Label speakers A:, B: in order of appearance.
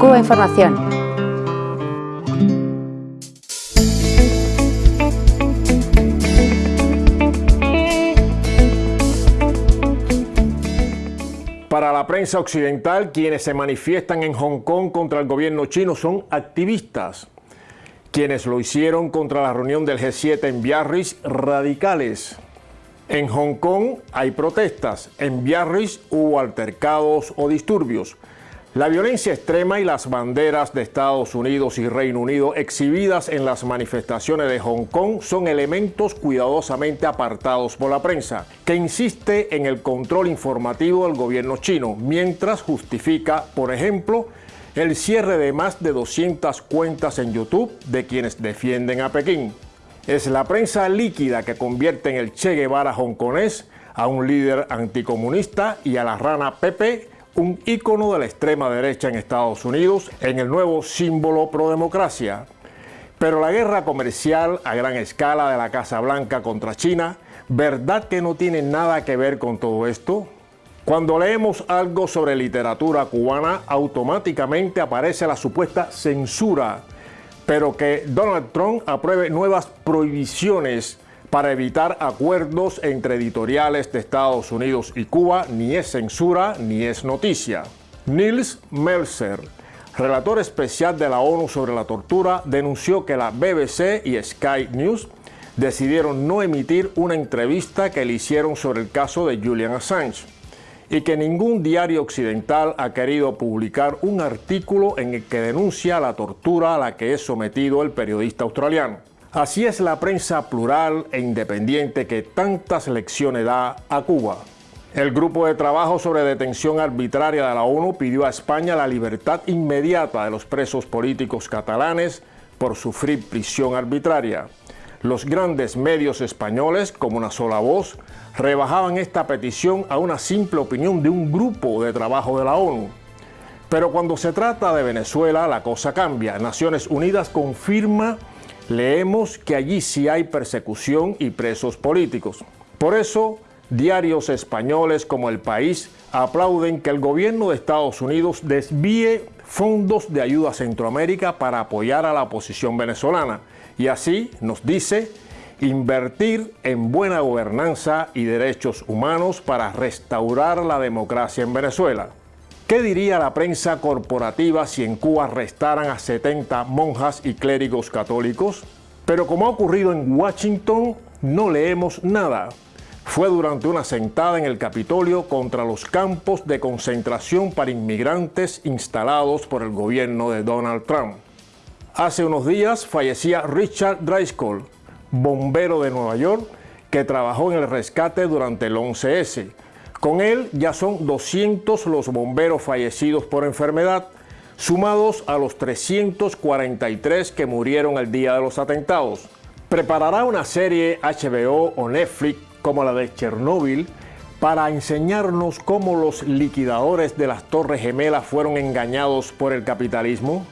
A: Cuba Información.
B: Para la prensa occidental, quienes se manifiestan en Hong Kong contra el gobierno chino son activistas. Quienes lo hicieron contra la reunión del G7 en Biarritz, radicales. En Hong Kong hay protestas, en Biarritz hubo altercados o disturbios. La violencia extrema y las banderas de Estados Unidos y Reino Unido exhibidas en las manifestaciones de Hong Kong son elementos cuidadosamente apartados por la prensa, que insiste en el control informativo del gobierno chino, mientras justifica, por ejemplo, el cierre de más de 200 cuentas en YouTube de quienes defienden a Pekín. Es la prensa líquida que convierte en el Che Guevara hongkonés a un líder anticomunista y a la rana Pepe, un ícono de la extrema derecha en Estados Unidos, en el nuevo símbolo pro democracia. Pero la guerra comercial a gran escala de la Casa Blanca contra China, ¿verdad que no tiene nada que ver con todo esto? Cuando leemos algo sobre literatura cubana, automáticamente aparece la supuesta censura pero que Donald Trump apruebe nuevas prohibiciones para evitar acuerdos entre editoriales de Estados Unidos y Cuba ni es censura ni es noticia. Niels Melzer, relator especial de la ONU sobre la tortura, denunció que la BBC y Sky News decidieron no emitir una entrevista que le hicieron sobre el caso de Julian Assange y que ningún diario occidental ha querido publicar un artículo en el que denuncia la tortura a la que es sometido el periodista australiano. Así es la prensa plural e independiente que tantas lecciones da a Cuba. El grupo de trabajo sobre detención arbitraria de la ONU pidió a España la libertad inmediata de los presos políticos catalanes por sufrir prisión arbitraria. Los grandes medios españoles, como una sola voz, rebajaban esta petición a una simple opinión de un grupo de trabajo de la ONU. Pero cuando se trata de Venezuela, la cosa cambia. Naciones Unidas confirma, leemos que allí sí hay persecución y presos políticos. Por eso, diarios españoles como El País aplauden que el gobierno de Estados Unidos desvíe fondos de ayuda a Centroamérica para apoyar a la oposición venezolana y así, nos dice, invertir en buena gobernanza y derechos humanos para restaurar la democracia en Venezuela. ¿Qué diría la prensa corporativa si en Cuba arrestaran a 70 monjas y clérigos católicos? Pero como ha ocurrido en Washington, no leemos nada. Fue durante una sentada en el Capitolio contra los campos de concentración para inmigrantes instalados por el gobierno de Donald Trump. Hace unos días fallecía Richard Driscoll, bombero de Nueva York, que trabajó en el rescate durante el 11S. Con él ya son 200 los bomberos fallecidos por enfermedad, sumados a los 343 que murieron el día de los atentados. Preparará una serie HBO o Netflix como la de Chernóbil para enseñarnos cómo los liquidadores de las Torres Gemelas fueron engañados por el capitalismo.